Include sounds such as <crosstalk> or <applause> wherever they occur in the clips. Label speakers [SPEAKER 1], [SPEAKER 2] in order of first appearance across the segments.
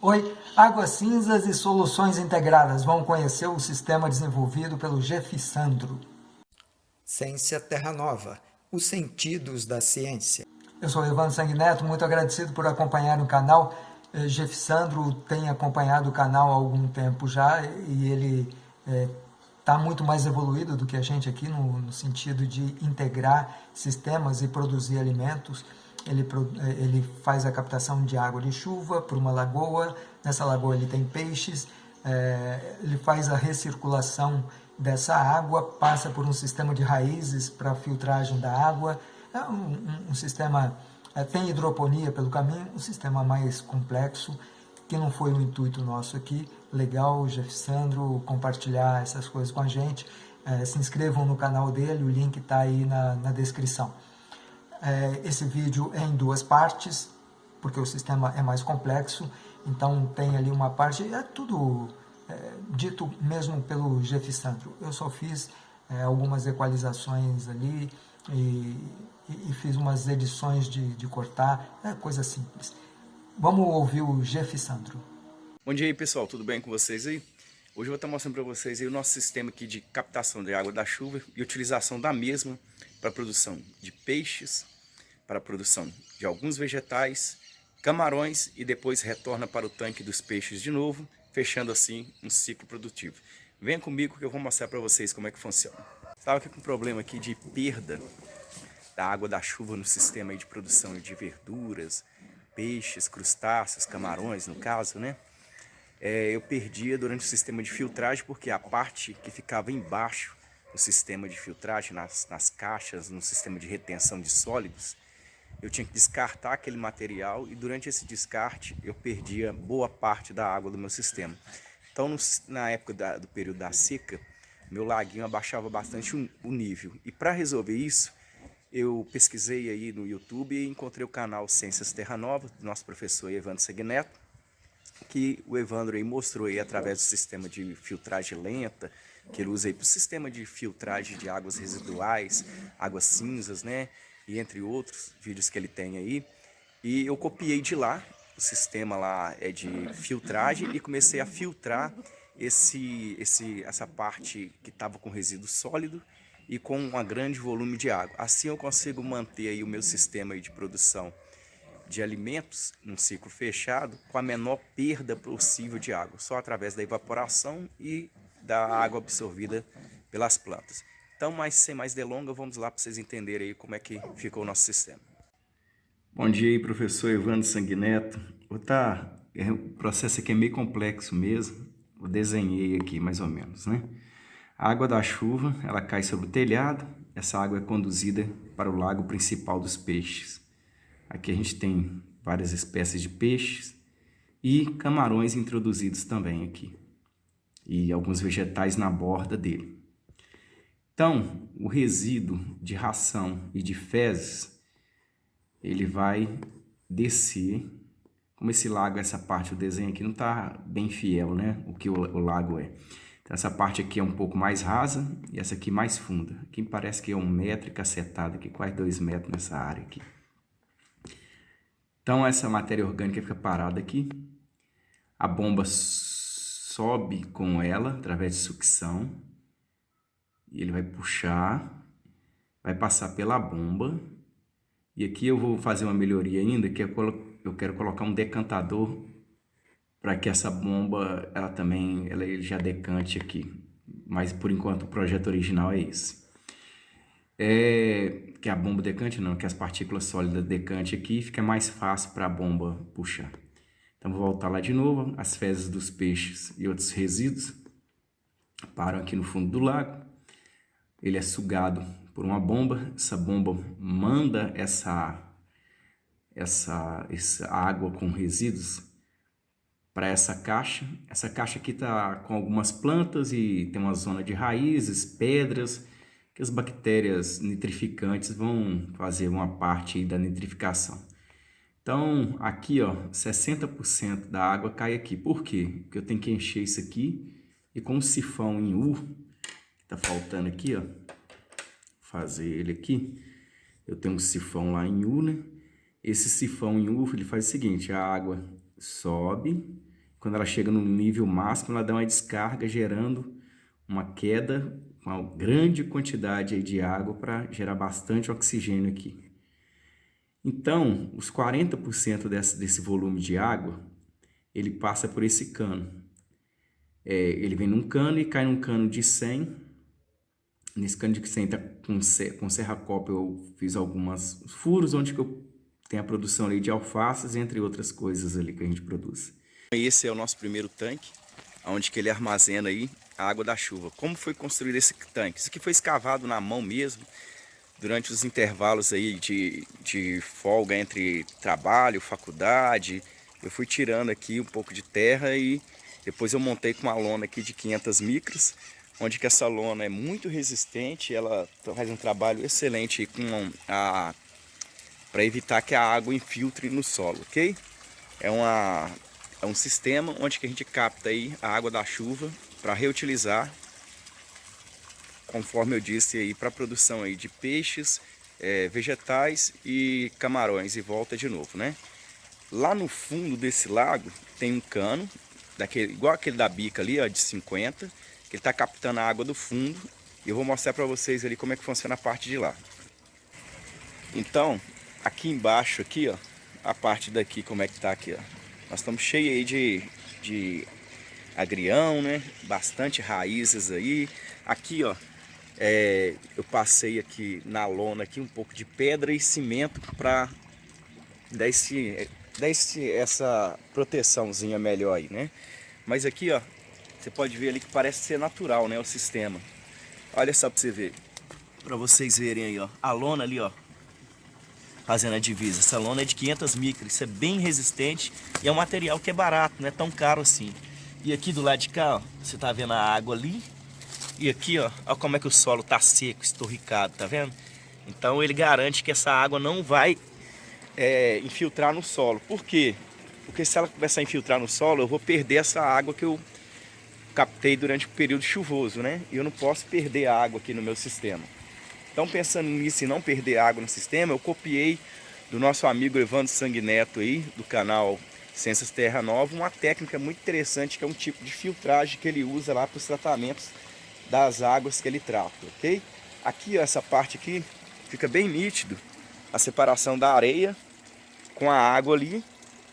[SPEAKER 1] Oi, Águas Cinzas e Soluções Integradas. Vão conhecer o sistema desenvolvido pelo Sandro.
[SPEAKER 2] Ciência Terra Nova. Os sentidos da ciência.
[SPEAKER 1] Eu sou Ivan Sanguineto, muito agradecido por acompanhar o canal. Eh, Sandro tem acompanhado o canal há algum tempo já e ele está eh, muito mais evoluído do que a gente aqui no, no sentido de integrar sistemas e produzir alimentos ele, eh, ele faz a captação de água de chuva para uma lagoa, nessa lagoa ele tem peixes, é, ele faz a recirculação dessa água, passa por um sistema de raízes para filtragem da água, é um, um, um sistema, é, tem hidroponia pelo caminho, um sistema mais complexo, que não foi o intuito nosso aqui, legal, Jeff Sandro, compartilhar essas coisas com a gente, é, se inscrevam no canal dele, o link está aí na, na descrição. É, esse vídeo é em duas partes, porque o sistema é mais complexo, então tem ali uma parte, é tudo é, dito mesmo pelo Jeff Sandro. Eu só fiz é, algumas equalizações ali e, e, e, fiz umas edições de, de cortar, é coisa simples. Vamos ouvir o Jeff Sandro.
[SPEAKER 3] Bom dia aí pessoal, tudo bem com vocês aí? Hoje eu vou estar mostrando para vocês o nosso sistema aqui de captação de água da chuva e utilização da mesma para a produção de peixes, para a produção de alguns vegetais, camarões e depois retorna para o tanque dos peixes de novo, fechando assim um ciclo produtivo. Venha comigo que eu vou mostrar para vocês como é que funciona. Estava aqui com um problema aqui de perda da água da chuva no sistema de produção de verduras, peixes, crustáceos, camarões no caso, né? É, eu perdia durante o sistema de filtragem porque a parte que ficava embaixo no sistema de filtragem, nas, nas caixas, no sistema de retenção de sólidos, eu tinha que descartar aquele material e durante esse descarte eu perdia boa parte da água do meu sistema. Então, no, na época da, do período da seca, meu laguinho abaixava bastante o, o nível. E para resolver isso, eu pesquisei aí no YouTube e encontrei o canal Ciências Terra Nova, do nosso professor Evandro Segneto, que o Evandro aí mostrou aí através do sistema de filtragem lenta, que ele usa aí para o sistema de filtragem de águas residuais, águas cinzas, né? E entre outros vídeos que ele tem aí. E eu copiei de lá, o sistema lá é de filtragem e comecei a filtrar esse, esse, essa parte que estava com resíduo sólido e com um grande volume de água. Assim eu consigo manter aí o meu sistema aí de produção de alimentos num ciclo fechado com a menor perda possível de água, só através da evaporação e da água absorvida pelas plantas. Então, mais, sem mais delongas, vamos lá para vocês entenderem aí como é que ficou o nosso sistema.
[SPEAKER 4] Bom dia aí, professor Evandro Sanguineto. Tá, é, o processo aqui é meio complexo mesmo, eu desenhei aqui mais ou menos, né? A água da chuva, ela cai sobre o telhado, essa água é conduzida para o lago principal dos peixes. Aqui a gente tem várias espécies de peixes e camarões introduzidos também aqui. E alguns vegetais na borda dele. Então, o resíduo de ração e de fezes, ele vai descer. Como esse lago, essa parte do desenho aqui não está bem fiel, né? O que o, o lago é. Então, essa parte aqui é um pouco mais rasa e essa aqui mais funda. Aqui parece que é um metro e cacetada, aqui quase dois metros nessa área aqui. Então essa matéria orgânica fica parada aqui. A bomba sobe com ela através de sucção. E ele vai puxar, vai passar pela bomba. E aqui eu vou fazer uma melhoria ainda, que é eu quero colocar um decantador para que essa bomba ela também ela já decante aqui. Mas por enquanto o projeto original é esse é, que a bomba decante não, que as partículas sólidas decante aqui, fica mais fácil para a bomba puxar. Então vou voltar lá de novo, as fezes dos peixes e outros resíduos param aqui no fundo do lago. Ele é sugado por uma bomba, essa bomba manda essa, essa, essa água com resíduos para essa caixa. Essa caixa aqui está com algumas plantas e tem uma zona de raízes, pedras, que as bactérias nitrificantes vão fazer uma parte da nitrificação. Então, aqui, ó, 60% da água cai aqui. Por quê? Porque eu tenho que encher isso aqui e com o sifão em U, que tá faltando aqui, ó, fazer ele aqui, eu tenho um sifão lá em U, né? Esse sifão em U, ele faz o seguinte, a água sobe, quando ela chega no nível máximo, ela dá uma descarga gerando uma queda, uma grande quantidade de água para gerar bastante oxigênio aqui. Então, os 40% desse, desse volume de água, ele passa por esse cano. É, ele vem num cano e cai num cano de 100. Nesse cano de 100 tá com, com serra-copa eu fiz alguns furos onde que eu tenho a produção ali de alfaces, entre outras coisas ali que a gente produz.
[SPEAKER 3] Esse é o nosso primeiro tanque, onde que ele armazena aí a água da chuva. Como foi construído esse tanque? Isso aqui foi escavado na mão mesmo, durante os intervalos aí de, de folga entre trabalho, faculdade, eu fui tirando aqui um pouco de terra e depois eu montei com uma lona aqui de 500 micras, onde que essa lona é muito resistente, ela faz um trabalho excelente para evitar que a água infiltre no solo, ok? É, uma, é um sistema onde que a gente capta aí a água da chuva para reutilizar conforme eu disse aí, para produção aí de peixes, é, vegetais e camarões e volta de novo, né? Lá no fundo desse lago tem um cano, daquele, igual aquele da bica ali, ó, de 50, que ele está captando a água do fundo e eu vou mostrar para vocês ali como é que funciona a parte de lá. Então, aqui embaixo aqui, ó, a parte daqui como é que tá aqui, ó. Nós estamos cheios aí de, de agrião, né? Bastante raízes aí. Aqui, ó, é, eu passei aqui na lona aqui um pouco de pedra e cimento para dar, esse, dar esse, essa proteçãozinha melhor aí, né? Mas aqui, ó, você pode ver ali que parece ser natural, né, o sistema. Olha só para você ver, para vocês verem aí, ó, a lona ali, ó, fazendo a divisa. Essa lona é de 500 micras, isso é bem resistente e é um material que é barato, não é tão caro assim. E aqui do lado de cá, ó, você tá vendo a água ali, e aqui, ó, ó como é que o solo tá seco, estorricado, tá vendo? Então ele garante que essa água não vai é, infiltrar no solo. Por quê? Porque se ela começar a infiltrar no solo, eu vou perder essa água que eu captei durante o período chuvoso, né? E eu não posso perder a água aqui no meu sistema. Então pensando nisso e não perder água no sistema, eu copiei do nosso amigo Evandro Sanguineto aí, do canal Ciências Terra Nova, uma técnica muito interessante que é um tipo de filtragem que ele usa lá para os tratamentos das águas que ele trata, ok? Aqui, ó, essa parte aqui, fica bem nítido a separação da areia com a água ali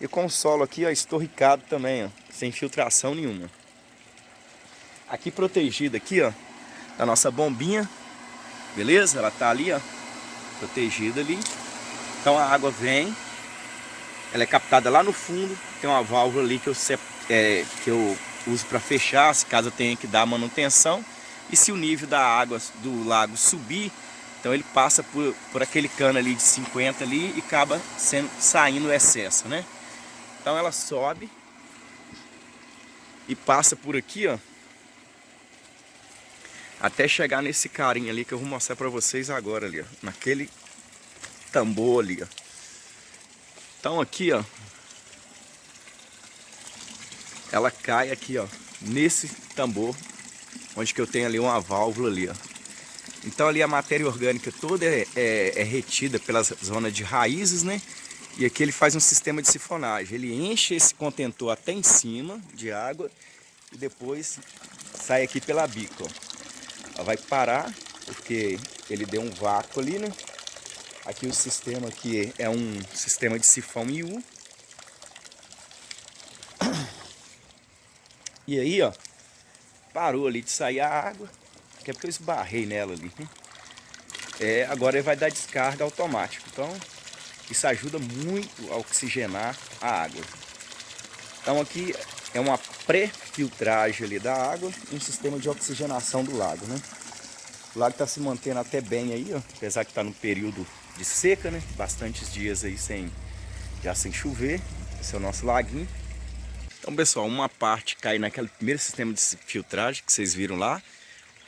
[SPEAKER 3] e com o solo aqui, ó, estorricado também, ó, sem filtração nenhuma. Aqui protegida aqui, ó, a nossa bombinha, beleza? Ela tá ali, ó, protegida ali. Então a água vem, ela é captada lá no fundo, tem uma válvula ali que eu, é, que eu uso para fechar, se caso eu tenha que dar manutenção. E se o nível da água do lago subir, então ele passa por, por aquele cano ali de 50 ali e acaba sendo, saindo o excesso, né? Então ela sobe e passa por aqui, ó. Até chegar nesse carinha ali que eu vou mostrar pra vocês agora ali, ó. Naquele tambor ali, ó. Então aqui, ó. Ela cai aqui, ó. Nesse tambor onde que eu tenho ali uma válvula ali, ó. Então ali a matéria orgânica toda é, é, é retida pela zona de raízes, né? E aqui ele faz um sistema de sifonagem. Ele enche esse contentor até em cima de água e depois sai aqui pela bica, ó. Ela vai parar porque ele deu um vácuo ali, né? Aqui o sistema aqui é um sistema de sifão IU. <coughs> E aí, ó, parou ali de sair a água, que é porque eu esbarrei nela ali. Né? É, agora ele vai dar descarga automática. Então, isso ajuda muito a oxigenar a água. Então aqui é uma pré-filtragem ali da água e um sistema de oxigenação do lago, né? O lago está se mantendo até bem aí, ó, apesar que está no período de seca, né? Bastantes dias aí sem, já sem chover. Esse é o nosso laguinho. Então, pessoal, uma parte cai naquele primeiro sistema de filtragem que vocês viram lá.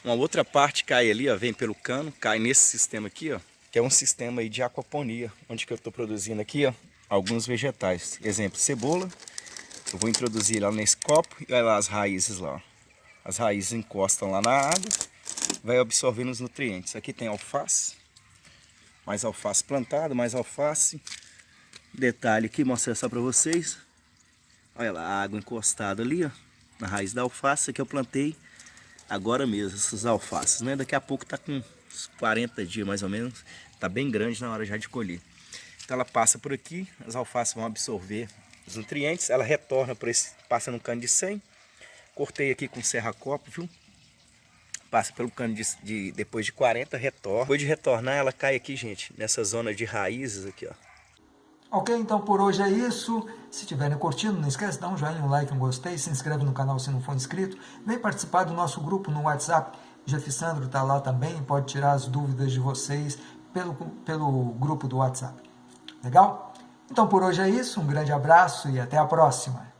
[SPEAKER 3] Uma outra parte cai ali, ó, vem pelo cano, cai nesse sistema aqui, ó, que é um sistema aí de aquaponia, onde que eu estou produzindo aqui, ó, alguns vegetais. Exemplo, cebola. Eu vou introduzir lá nesse copo e olha lá as raízes lá. Ó. As raízes encostam lá na água, vai absorvendo os nutrientes. Aqui tem alface, mais alface plantado, mais alface. Detalhe aqui, mostrar só para vocês Olha lá, a água encostada ali, ó, na raiz da alface que eu plantei agora mesmo, essas alfaces, né? Daqui a pouco tá com uns 40 dias mais ou menos, tá bem grande na hora já de colher. Então ela passa por aqui, as alfaces vão absorver os nutrientes, ela retorna por esse, passa no cano de 100. Cortei aqui com serra-copo, viu? Passa pelo cano de, de, depois de 40, retorna. Depois de retornar, ela cai aqui, gente, nessa zona de raízes aqui, ó.
[SPEAKER 1] Ok, então por hoje é isso. Se tiverem curtindo, não esquece de dar um joinha, um like, um gostei, se inscreve no canal se não for inscrito. Vem participar do nosso grupo no WhatsApp. Jeff Sandro está lá também, pode tirar as dúvidas de vocês pelo, pelo grupo do WhatsApp. Legal? Então por hoje é isso, um grande abraço e até a próxima.